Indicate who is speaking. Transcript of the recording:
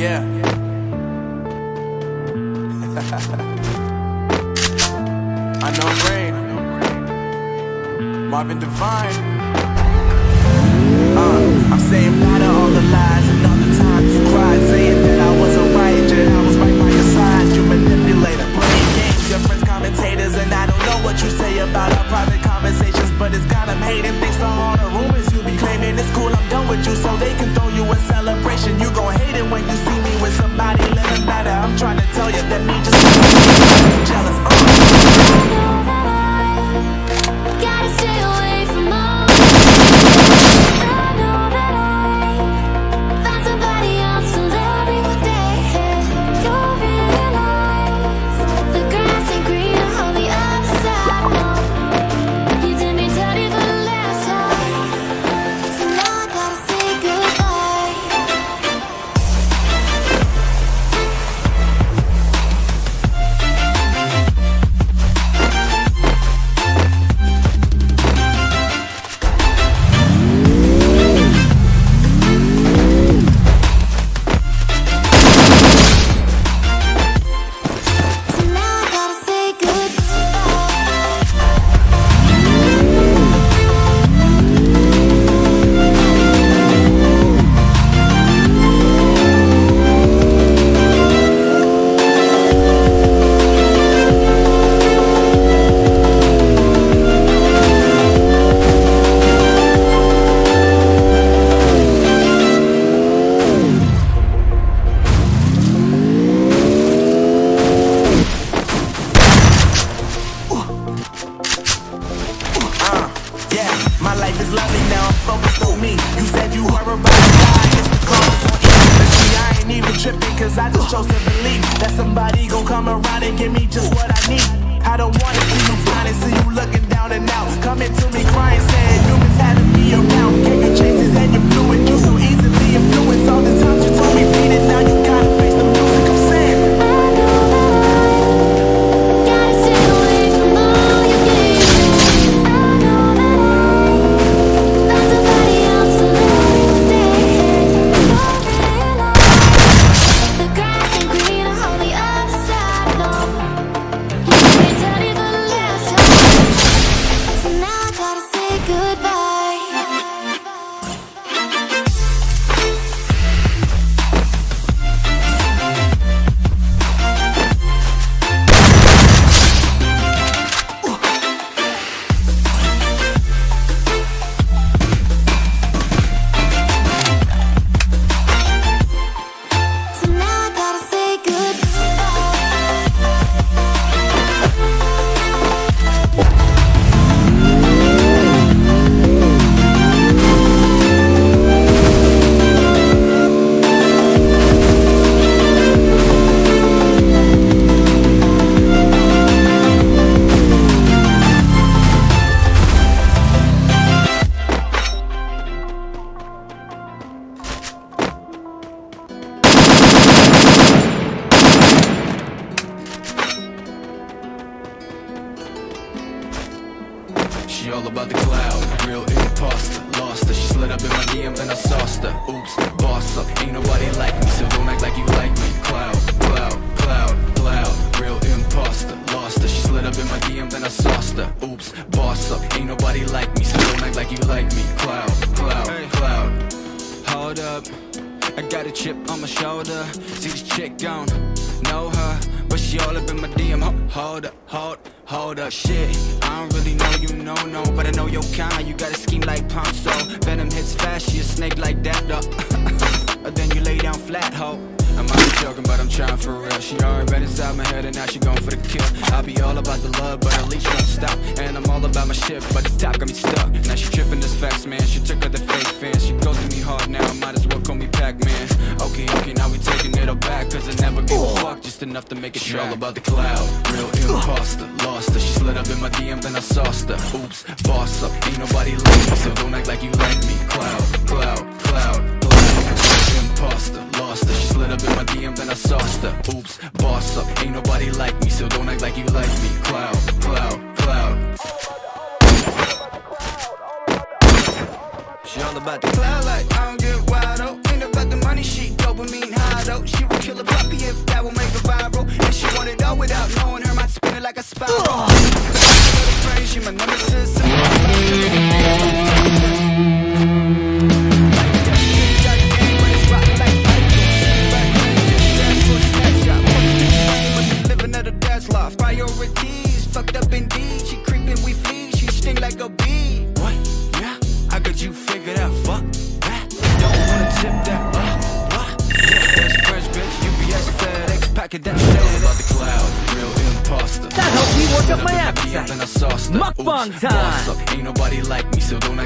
Speaker 1: I know Rain. Marvin Devine. Uh, I'm saying bye to all the lies and all the times you cried, saying yeah, my life is lovely now. I'm focused on me. You said you were about to die. It's the cause on intimacy. I ain't even tripping, cause I just chose to believe that somebody gon' come around and give me just what I need. I don't wanna see you finding, see you looking down and out. Coming to me crying, saying you miss having me around.
Speaker 2: She all about the cloud, real imposter, lost her. She slid up in my DM, then I sauced her. Oops, boss up, ain't nobody like me, so don't act like you like me. Cloud, cloud, cloud, cloud, real imposter, lost her. She slid up in my DM, then I sauced her. Oops, boss up, ain't nobody like me, so don't act like you like me. Cloud, cloud, cloud. Hold up, I got a chip on my shoulder. She all up in my DM. Ho- Hold up, hold, hold up, shit. I don't really know you, no, no, but I know your kind. You got a scheme like Ponzo. Venom hits fast, she a snake like that, though. then you lay down flat, ho. I might be joking, but I'm trying for real. She already read inside my head, and now she going for the kill. I'll be all about the love, but at least won't stop. And I'm all about my shit, but the top got me stuck. Now she tripping this facts, man. She took her the fake fans. She ghosted me hard now, might as well call me Pac-Man. Okay, okay, now we taking it all back, cause I never gave a fuck, just enough to make it She all about the cloud, real imposter, lost her. She slid up in my DM, then I sauced her. Oops, boss up, ain't nobody like me, so don't act like you like me. Cloud, cloud, cloud, cloud, imposter, lost her. She slid up in my DM, then I sauced her. Oops, boss up, ain't nobody like me, so don't act like you like me. Cloud, cloud, cloud. sauce.
Speaker 3: Mukbang time.
Speaker 2: Ain't nobody like me, so don't